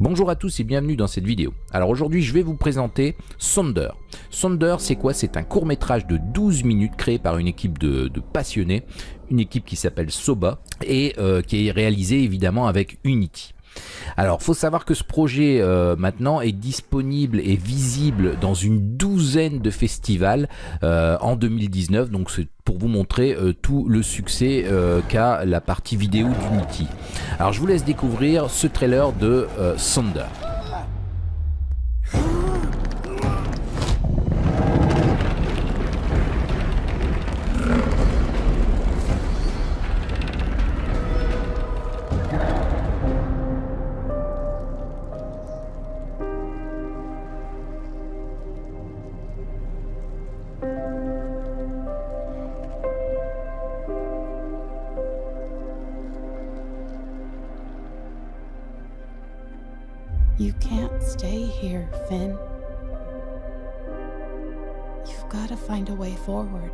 Bonjour à tous et bienvenue dans cette vidéo. Alors aujourd'hui je vais vous présenter Sonder. Sonder c'est quoi? C'est un court métrage de 12 minutes créé par une équipe de, passionnés, une équipe qui s'appelle Soba et euh, qui est réalisé évidemment avec Unity. Alors, faut savoir que ce projet euh, maintenant est disponible et visible dans une douzaine de festivals euh, en 2019. Donc, c'est pour vous montrer euh, tout le succès qu'a la partie vidéo d'Unity. Alors, je vous laisse découvrir ce trailer de Sonder. You can't stay here, Finn. You've got to find a way forward.